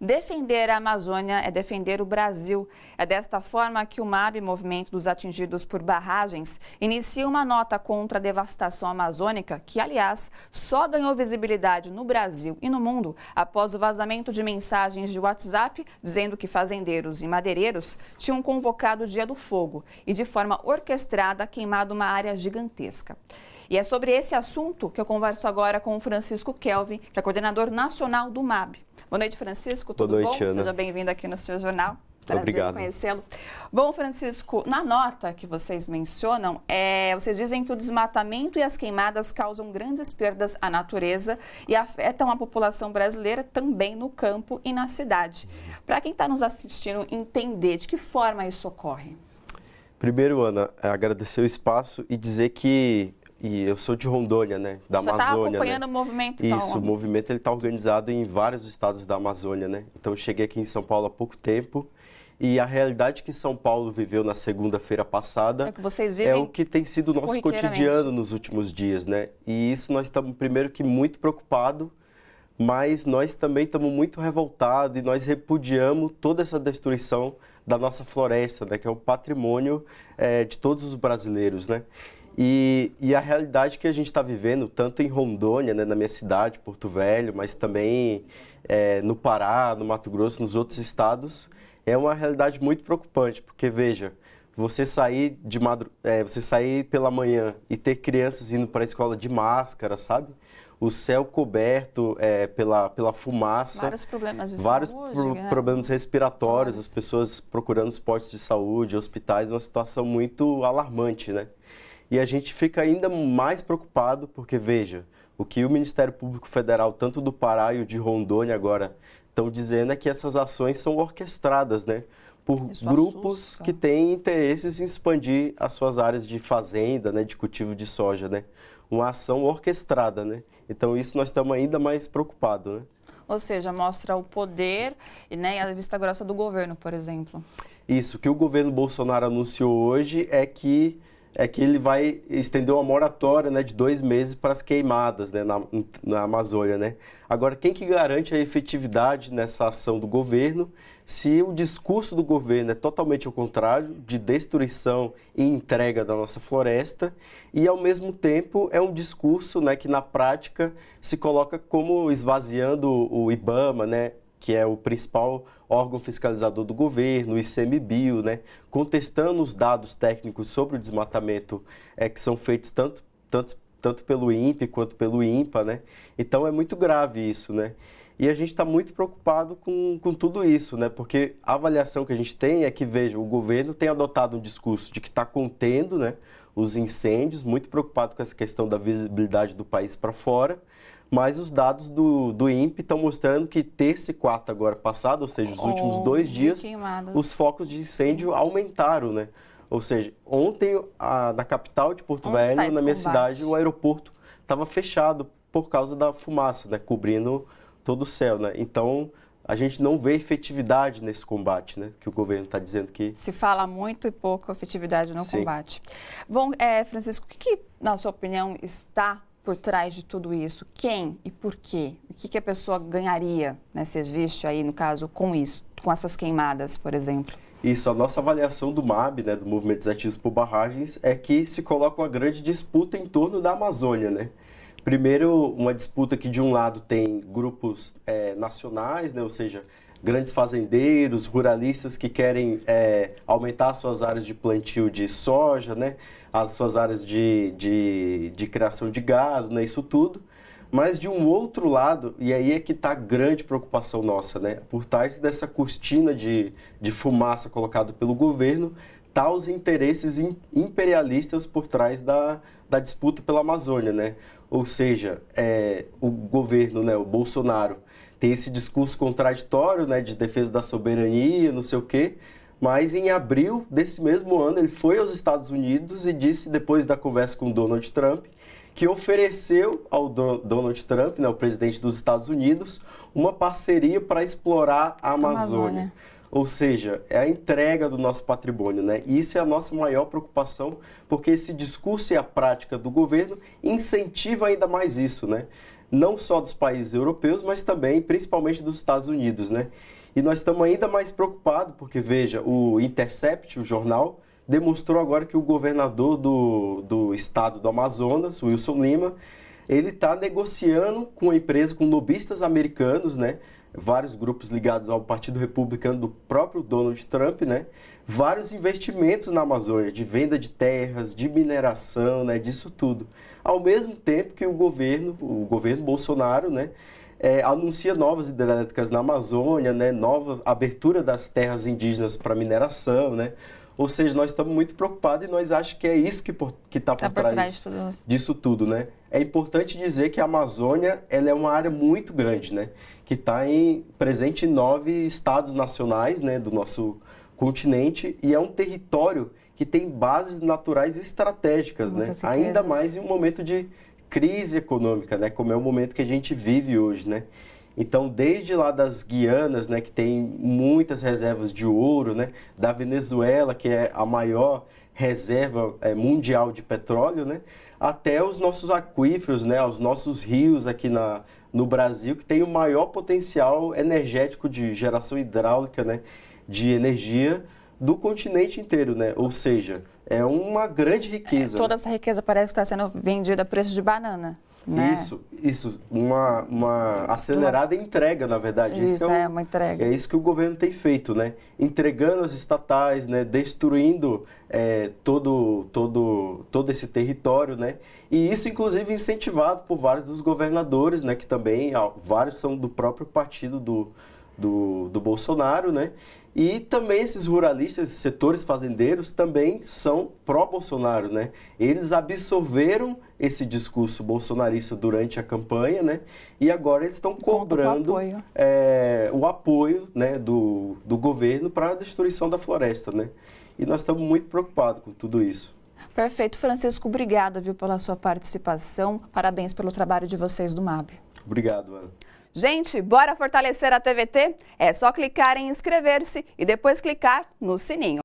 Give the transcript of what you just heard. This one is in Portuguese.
Defender a Amazônia é defender o Brasil. É desta forma que o MAB, Movimento dos Atingidos por Barragens, inicia uma nota contra a devastação amazônica, que, aliás, só ganhou visibilidade no Brasil e no mundo após o vazamento de mensagens de WhatsApp dizendo que fazendeiros e madeireiros tinham convocado o Dia do Fogo e, de forma orquestrada, queimado uma área gigantesca. E é sobre esse assunto que eu converso agora com o Francisco Kelvin, que é coordenador nacional do MAB. Boa noite, Francisco. Tudo Boa noite, bom? Ana. Seja bem-vindo aqui no seu jornal. Prazer Obrigado. conhecê-lo. Bom, Francisco, na nota que vocês mencionam, é, vocês dizem que o desmatamento e as queimadas causam grandes perdas à natureza e afetam a população brasileira também no campo e na cidade. Para quem está nos assistindo entender de que forma isso ocorre. Primeiro, Ana, é agradecer o espaço e dizer que e eu sou de Rondônia, né, da Você está Amazônia. acompanhando né? o movimento, então? Isso, o movimento está organizado em vários estados da Amazônia, né? Então eu cheguei aqui em São Paulo há pouco tempo e a realidade que São Paulo viveu na segunda-feira passada É é o que tem sido o nosso cotidiano nos últimos dias, né? E isso nós estamos primeiro que muito preocupados, mas nós também estamos muito revoltados e nós repudiamos toda essa destruição da nossa floresta, né? Que é um patrimônio eh, de todos os brasileiros, né? E, e a realidade que a gente está vivendo, tanto em Rondônia, né, na minha cidade, Porto Velho, mas também eh, no Pará, no Mato Grosso, nos outros estados, é uma realidade muito preocupante, porque veja, você sair de madru... é, você sair pela manhã e ter crianças indo para a escola de máscara, sabe? O céu coberto é, pela, pela fumaça. vários problemas de vários saúde. pro- né? problemas respiratórios, Vários. as pessoas procurando os postos de saúde, hospitais, uma situação muito alarmante, né? E a gente fica ainda mais preocupado porque, veja, o que o Ministério Público Federal, tanto do Pará e o de Rondônia agora, estão dizendo é que essas ações são orquestradas, né? Por Isso grupos assusta. que têm interesses em expandir as suas áreas de fazenda, né? De cultivo de soja, né? Uma ação orquestrada, né? Então isso nós estamos ainda mais preocupados, né? Ou seja, mostra o poder e né, a vista grossa do governo, por exemplo. Isso, o que o governo Bolsonaro anunciou hoje é que, é que ele vai estender uma moratória né, de dois meses para as queimadas né, na, na Amazônia. Né? Agora, quem que garante a efetividade nessa ação do governo se o discurso do governo é totalmente ao contrário, de destruição e entrega da nossa floresta, e ao mesmo tempo é um discurso né, que na prática se coloca como esvaziando o IBAMA, né, que é o principal órgão fiscalizador do governo, o ICMBio, né, contestando os dados técnicos sobre o desmatamento é, que são feitos tanto, tanto, tanto pelo INPE quanto pelo INPA, né? Então é muito grave isso, né? E a gente está muito preocupado com, com tudo isso, né? Porque a avaliação que a gente tem é que, veja, o governo tem adotado um discurso de que está contendo né, os incêndios, muito preocupado com essa questão da visibilidade do país para fora, mas os dados do, do INPE estão mostrando que terça e quarta agora passado, ou seja, os últimos dois dias, queimadas. os focos de incêndio aumentaram, né? Ou seja, ontem a- na capital de Porto Onde Velho, na minha combate? cidade, o aeroporto estava fechado por causa da fumaça, né? Cobrindo todo o céu, né? Então, a gente não vê efetividade nesse combate, né? Que o governo está dizendo que... Se fala muito e pouco efetividade no Sim. combate. Bom, é, Francisco, o que, que, na sua opinião, está por trás de tudo isso? Quem e por quê? O que, que a pessoa ganharia, né, se existe aí, no caso, com isso, com essas queimadas, por exemplo? Isso, a nossa avaliação do MAB, né, do Movimento Desativos por Barragens, é que se coloca uma grande disputa em torno da Amazônia, né? Primeiro, uma disputa que de um lado tem grupos eh, nacionais, né, ou seja, grandes fazendeiros, ruralistas que querem eh, aumentar suas áreas de plantio de soja, né, as suas áreas de, de, de criação de gado, né, isso tudo. Mas de um outro lado, e aí é que está a grande preocupação nossa, né? Por trás dessa cortina de, de fumaça colocada pelo governo, tá os interesses im- imperialistas por trás da, da disputa pela Amazônia, né? Ou seja, é, o governo, né, o Bolsonaro, tem esse discurso contraditório, né, de defesa da soberania, não sei o quê, mas em abril desse mesmo ano ele foi aos Estados Unidos e disse, depois da conversa com Donald Trump, que ofereceu ao Do- Donald Trump, né, o presidente dos Estados Unidos, uma parceria para explorar a Amazônia. Amazônia. Ou seja, é a entrega do nosso patrimônio, né? E isso é a nossa maior preocupação, porque esse discurso e a prática do governo incentiva ainda mais isso, né? não só dos países europeus, mas também, principalmente, dos Estados Unidos, né? E nós estamos ainda mais preocupados, porque, veja, o Intercept, o jornal, demonstrou agora que o governador do, do estado do Amazonas, Wilson Lima, ele está negociando com a empresa, com lobistas americanos, né? Vários grupos ligados ao Partido Republicano do próprio Donald Trump, né? Vários investimentos na Amazônia, de venda de terras, de mineração, né? Disso tudo. Ao mesmo tempo que o governo, o governo Bolsonaro, né? É, anuncia novas hidrelétricas na Amazônia, né? Nova abertura das terras indígenas para mineração, né? Ou seja, nós estamos muito preocupados e nós achamos que é isso que está por, que tá por, tá por trás, tudo. disso tudo, né? É importante dizer que a Amazônia ela é uma área muito grande, né? Que está presente em nove estados nacionais né, do nosso continente e é um território que tem bases naturais estratégicas, né? Ainda mais em um momento de crise econômica, né? Como é o momento que a gente vive hoje, né? Então, desde lá das Guianas, né, que tem muitas reservas de ouro, né, da Venezuela, que é a maior reserva é, mundial de petróleo, né, até os nossos aquíferos, né, os nossos rios aqui na, no Brasil, que tem o maior potencial energético de geração hidráulica, né, de energia do continente inteiro, né? Ou seja, é uma grande riqueza. É, toda essa riqueza parece estar sendo vendida a preço de banana. Né? Isso, isso, uma, uma acelerada uma... entrega, na verdade. Isso, é, o, é, uma entrega. É isso que o governo tem feito, né? Entregando as estatais, né? Destruindo é, todo, todo, todo esse território, né? E isso, inclusive, incentivado por vários dos governadores, né? Que também, ó, vários são do próprio partido do, do, do Bolsonaro, né? E também esses ruralistas, esses setores fazendeiros também são pró-Bolsonaro, né? Eles absorveram esse discurso bolsonarista durante a campanha, né? E agora eles estão cobrando o apoio, é, o apoio né, do, do governo para a destruição da floresta, né? E nós estamos muito preocupados com tudo isso. Perfeito, Francisco. Obrigada, viu, pela sua participação. Parabéns pelo trabalho de vocês do MAB. Obrigado, Ana. Gente, bora fortalecer a TVT? É só clicar em inscrever-se e depois clicar no sininho.